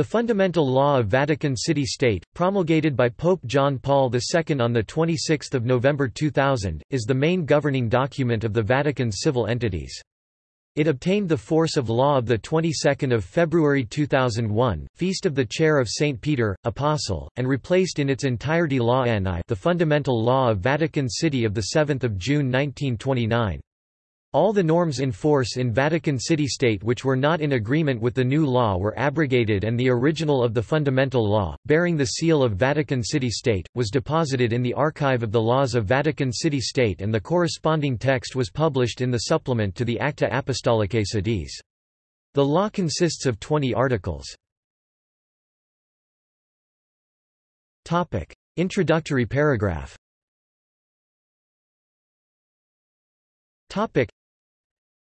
The Fundamental Law of Vatican City-State, promulgated by Pope John Paul II on 26 November 2000, is the main governing document of the Vatican's civil entities. It obtained the force of law of the 22nd of February 2001, Feast of the Chair of St. Peter, Apostle, and replaced in its entirety Law NI the Fundamental Law of Vatican City of 7 June 1929. All the norms in force in Vatican City-State which were not in agreement with the new law were abrogated and the original of the fundamental law, bearing the seal of Vatican City-State, was deposited in the Archive of the Laws of Vatican City-State and the corresponding text was published in the supplement to the Acta Apostolicae Sedis. The law consists of 20 articles. Introductory paragraph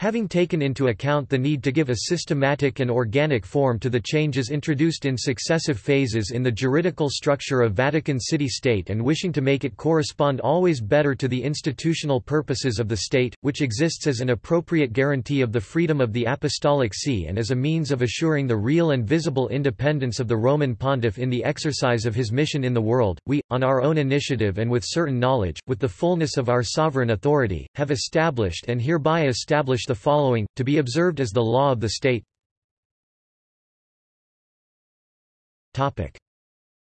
Having taken into account the need to give a systematic and organic form to the changes introduced in successive phases in the juridical structure of Vatican City-State and wishing to make it correspond always better to the institutional purposes of the state, which exists as an appropriate guarantee of the freedom of the Apostolic See and as a means of assuring the real and visible independence of the Roman Pontiff in the exercise of his mission in the world, we, on our own initiative and with certain knowledge, with the fullness of our sovereign authority, have established and hereby establish the following, to be observed as the law of the state.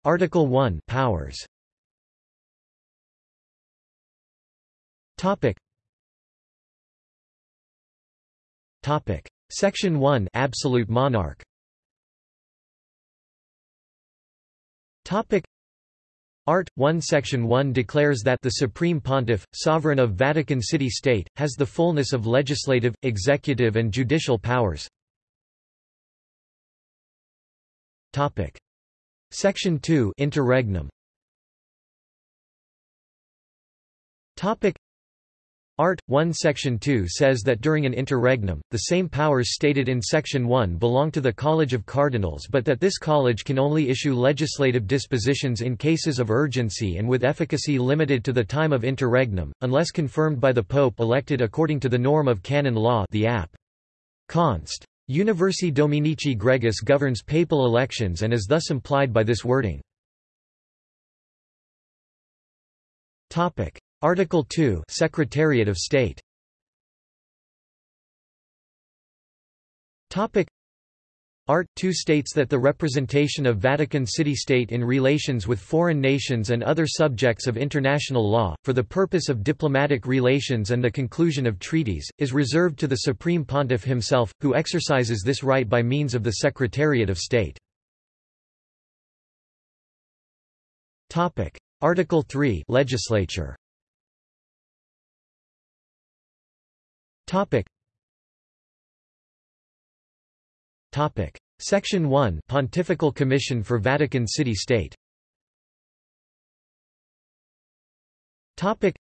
Article 1 Powers. Topic. Topic. Section 1 Absolute monarch. Topic Art. 1 Section 1 declares that the Supreme Pontiff, sovereign of Vatican City-State, has the fullness of legislative, executive and judicial powers. Section 2 Interregnum Art. 1 Section 2 says that during an interregnum, the same powers stated in Section 1 belong to the College of Cardinals but that this college can only issue legislative dispositions in cases of urgency and with efficacy limited to the time of interregnum, unless confirmed by the Pope elected according to the norm of canon law the App. Const. Universi Dominici Gregis governs papal elections and is thus implied by this wording. Article 2 Secretariat of State Topic Art. 2 states that the representation of Vatican City-State in relations with foreign nations and other subjects of international law, for the purpose of diplomatic relations and the conclusion of treaties, is reserved to the Supreme Pontiff himself, who exercises this right by means of the Secretariat of State. Article 3 Legislature Topic. Topic. Section 1 Pontifical Commission for Vatican City-State Topic.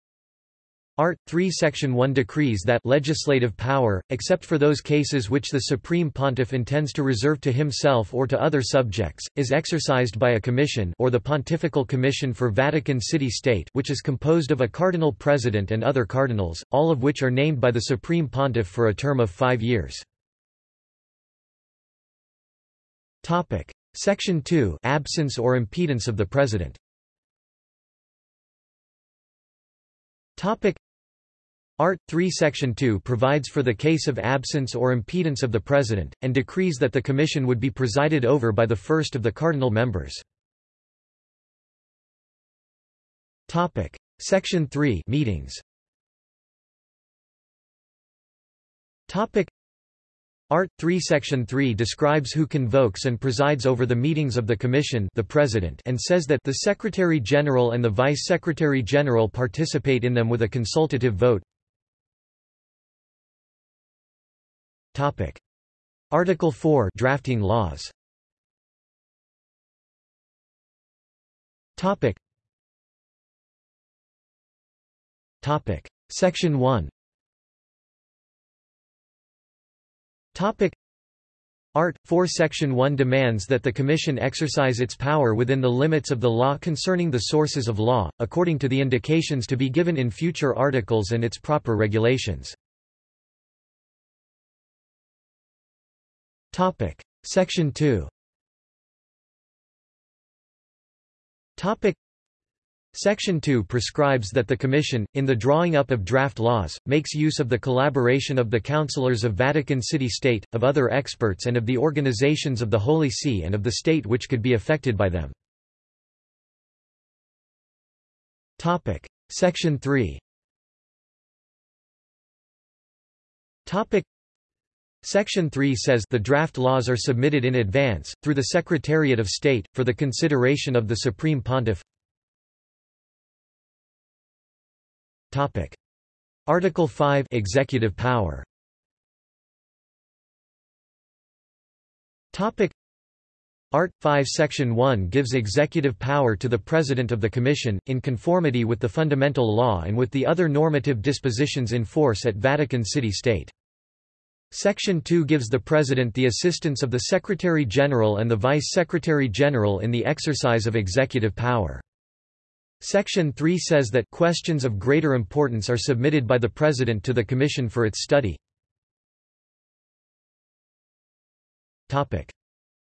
Art. 3 Section 1 decrees that legislative power, except for those cases which the Supreme Pontiff intends to reserve to himself or to other subjects, is exercised by a commission or the Pontifical Commission for Vatican City-State which is composed of a cardinal president and other cardinals, all of which are named by the Supreme Pontiff for a term of five years. Section 2 Absence or impedance of the President Art. 3 Section 2 provides for the case of absence or impedance of the President, and decrees that the Commission would be presided over by the first of the cardinal members. Topic. Section 3 Meetings Art. 3 Section 3 describes who convokes and presides over the meetings of the Commission the President and says that the Secretary-General and the Vice-Secretary-General participate in them with a consultative vote. Article 4 Drafting laws Topic. Topic. Section 1 Topic Art. 4 Section 1 demands that the Commission exercise its power within the limits of the law concerning the sources of law, according to the indications to be given in future articles and its proper regulations. Topic. Section 2 Section 2 prescribes that the Commission, in the drawing up of draft laws, makes use of the collaboration of the councillors of Vatican City State, of other experts and of the organizations of the Holy See and of the state which could be affected by them. Section 3 Topic. Section 3 says the draft laws are submitted in advance, through the Secretariat of State, for the consideration of the Supreme Pontiff. Topic. Article 5 Executive power Topic. Art. 5 Section 1 gives executive power to the President of the Commission, in conformity with the fundamental law and with the other normative dispositions in force at Vatican City State. Section 2 gives the President the assistance of the Secretary-General and the Vice-Secretary-General in the exercise of executive power. Section 3 says that questions of greater importance are submitted by the President to the Commission for its study.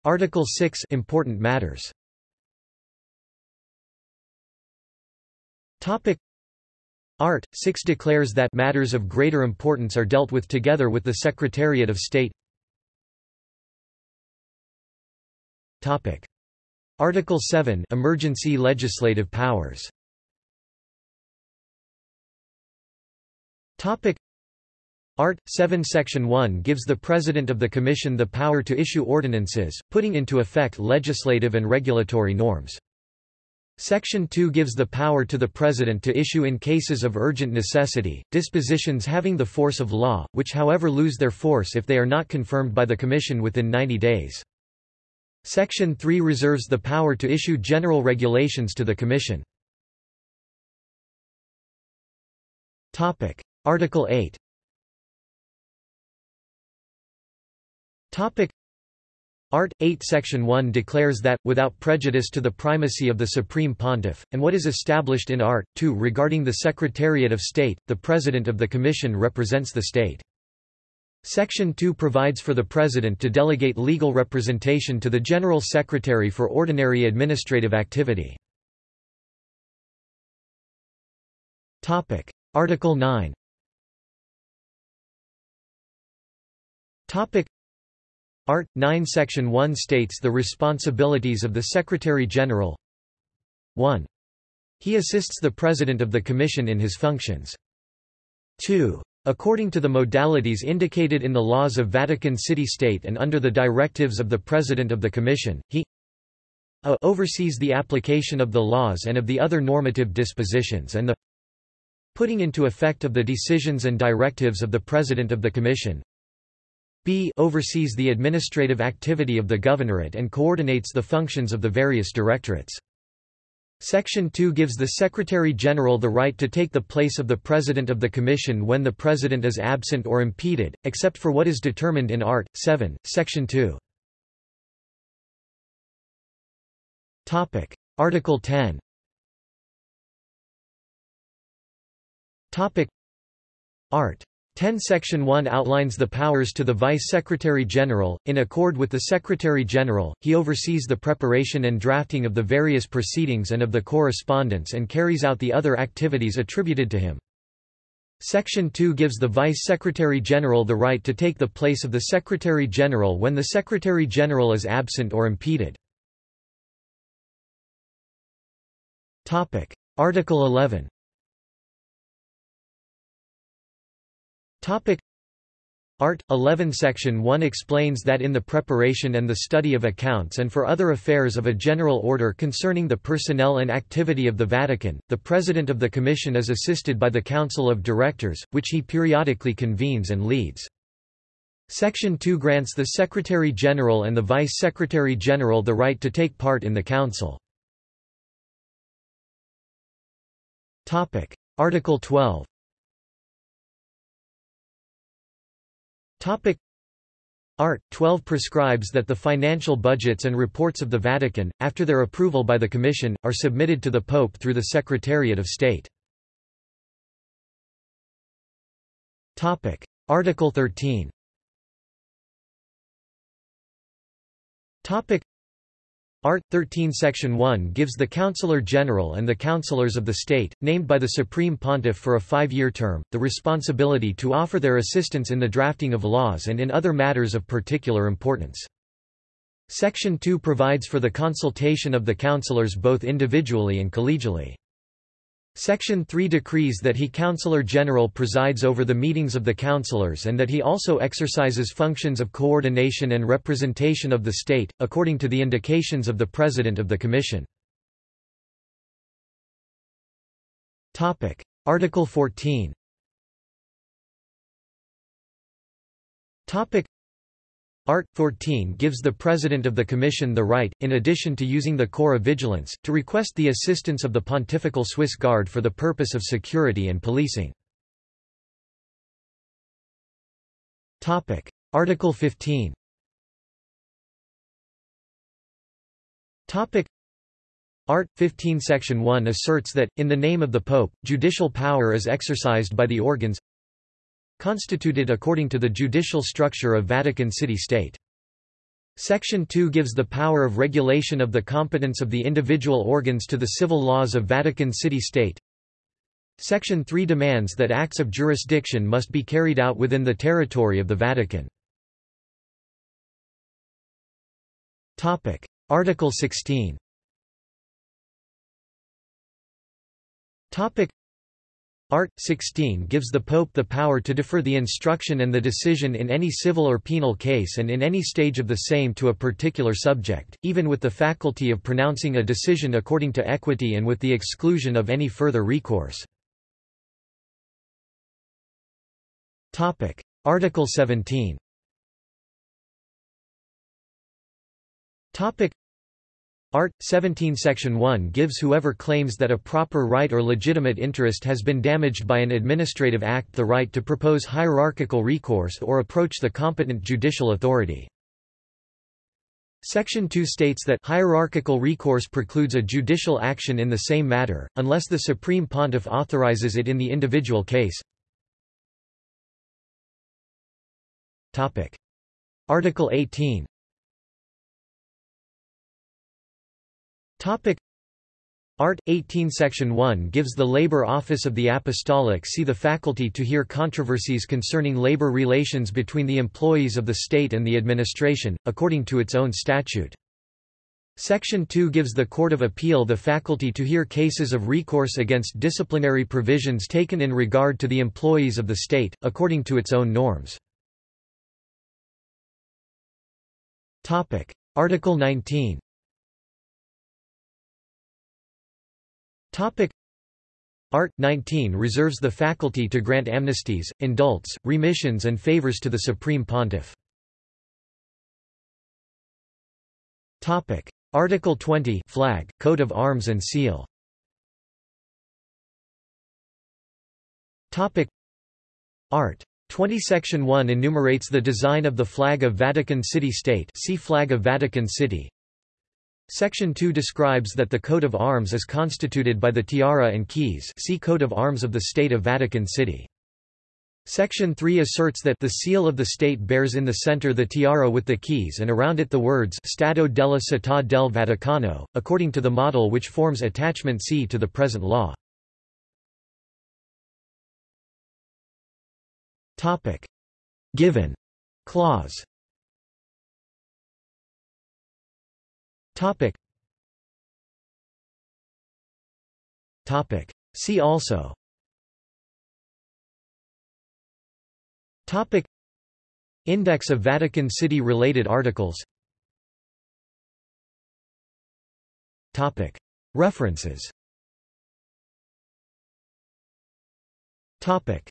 Article 6 Important matters Art. 6 declares that matters of greater importance are dealt with together with the Secretariat of State. Topic. Article 7 Emergency legislative powers Topic Art. 7 Section 1 gives the President of the Commission the power to issue ordinances, putting into effect legislative and regulatory norms. Section 2 gives the power to the President to issue in cases of urgent necessity, dispositions having the force of law, which however lose their force if they are not confirmed by the Commission within 90 days. Section 3 reserves the power to issue general regulations to the Commission. Article 8 Art. 8 Section 1 declares that, without prejudice to the primacy of the Supreme Pontiff, and what is established in Art. 2 regarding the Secretariat of State, the President of the Commission represents the state. Section 2 provides for the President to delegate legal representation to the General Secretary for ordinary administrative activity. Article 9 Art. 9 Section 1 states the responsibilities of the Secretary-General 1. He assists the President of the Commission in his functions. 2. According to the modalities indicated in the laws of Vatican City State and under the directives of the President of the Commission, he a oversees the application of the laws and of the other normative dispositions and the putting into effect of the decisions and directives of the President of the Commission b oversees the administrative activity of the governorate and coordinates the functions of the various directorates. Section 2 gives the Secretary-General the right to take the place of the President of the Commission when the President is absent or impeded, except for what is determined in Art. 7, Section 2. Article 10 Art. 10 Section 1 outlines the powers to the Vice Secretary General. In accord with the Secretary General, he oversees the preparation and drafting of the various proceedings and of the correspondence and carries out the other activities attributed to him. Section 2 gives the Vice Secretary General the right to take the place of the Secretary General when the Secretary General is absent or impeded. Article 11 Topic Art. 11 Section 1 explains that in the preparation and the study of accounts and for other affairs of a general order concerning the personnel and activity of the Vatican, the President of the Commission is assisted by the Council of Directors, which he periodically convenes and leads. Section 2 grants the Secretary-General and the Vice-Secretary-General the right to take part in the Council. Article 12 Topic Art. 12 prescribes that the financial budgets and reports of the Vatican, after their approval by the Commission, are submitted to the Pope through the Secretariat of State. Topic. Article 13 Topic Art. 13 Section 1 gives the Councillor General and the Councillors of the State, named by the Supreme Pontiff for a five-year term, the responsibility to offer their assistance in the drafting of laws and in other matters of particular importance. Section 2 provides for the consultation of the councillors both individually and collegially. Section 3 decrees that he Councillor General presides over the meetings of the councillors and that he also exercises functions of coordination and representation of the state, according to the indications of the President of the Commission. Article 14 Art. 14 gives the President of the Commission the right, in addition to using the Corps of Vigilance, to request the assistance of the Pontifical Swiss Guard for the purpose of security and policing. Article 15 Art. 15 Section 1 asserts that, in the name of the Pope, judicial power is exercised by the organs constituted according to the judicial structure of Vatican City-State. Section 2 gives the power of regulation of the competence of the individual organs to the civil laws of Vatican City-State. Section 3 demands that acts of jurisdiction must be carried out within the territory of the Vatican. Article 16 Art. 16 gives the Pope the power to defer the instruction and the decision in any civil or penal case and in any stage of the same to a particular subject, even with the faculty of pronouncing a decision according to equity and with the exclusion of any further recourse. Article 17 Art. 17 Section 1 gives whoever claims that a proper right or legitimate interest has been damaged by an administrative act the right to propose hierarchical recourse or approach the competent judicial authority. Section 2 states that hierarchical recourse precludes a judicial action in the same matter, unless the Supreme Pontiff authorizes it in the individual case. Article 18 Topic Art. 18 Section 1 gives the Labor Office of the Apostolic See the faculty to hear controversies concerning labor relations between the employees of the state and the administration, according to its own statute. Section 2 gives the Court of Appeal the faculty to hear cases of recourse against disciplinary provisions taken in regard to the employees of the state, according to its own norms. Article 19 Topic Art. 19 reserves the faculty to grant amnesties, indults, remissions and favors to the Supreme Pontiff. Topic. Article 20 Flag, Coat of Arms and Seal Topic. Art. 20 Section 1 enumerates the design of the flag of Vatican City State see Flag of Vatican City Section 2 describes that the coat of arms is constituted by the tiara and keys see Coat of Arms of the State of Vatican City. Section 3 asserts that the seal of the state bears in the center the tiara with the keys and around it the words Stato della Città del Vaticano, according to the model which forms attachment C to the present law. Given clause Topic. Topic. See also. Topic. Index of Vatican City related articles. Topic. References. Topic.